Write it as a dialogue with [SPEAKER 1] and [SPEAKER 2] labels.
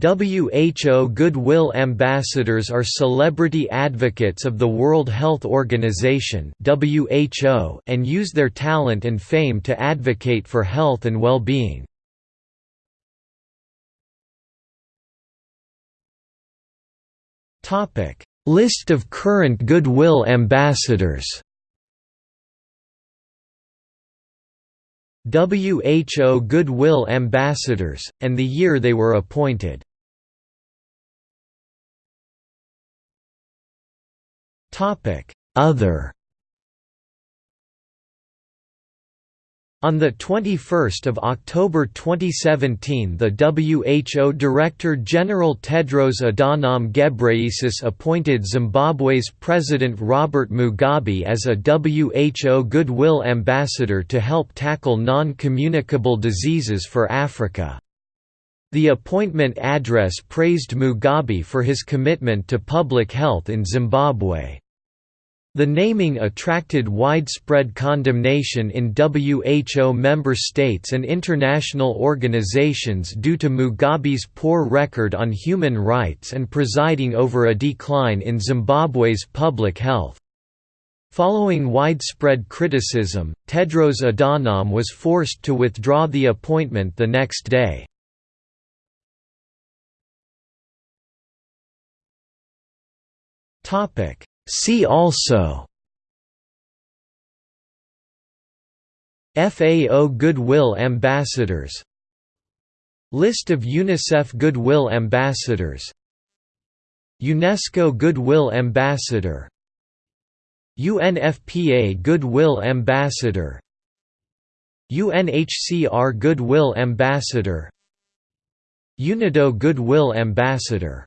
[SPEAKER 1] WHO Goodwill Ambassadors are celebrity advocates of the World Health Organization and use their talent and fame to advocate for health and well-being. List of current Goodwill Ambassadors WHO Goodwill Ambassadors, and the year they were appointed. Other On 21 October 2017 the WHO Director General Tedros Adhanom Ghebreyesus appointed Zimbabwe's President Robert Mugabe as a WHO Goodwill Ambassador to help tackle non-communicable diseases for Africa. The appointment address praised Mugabe for his commitment to public health in Zimbabwe. The naming attracted widespread condemnation in WHO member states and international organizations due to Mugabe's poor record on human rights and presiding over a decline in Zimbabwe's public health. Following widespread criticism, Tedros Adhanom was forced to withdraw the appointment the next day. Topic See also FAO Goodwill Ambassadors List of UNICEF Goodwill Ambassadors UNESCO Goodwill Ambassador UNFPA Goodwill Ambassador UNHCR Goodwill Ambassador UNIDO Goodwill Ambassador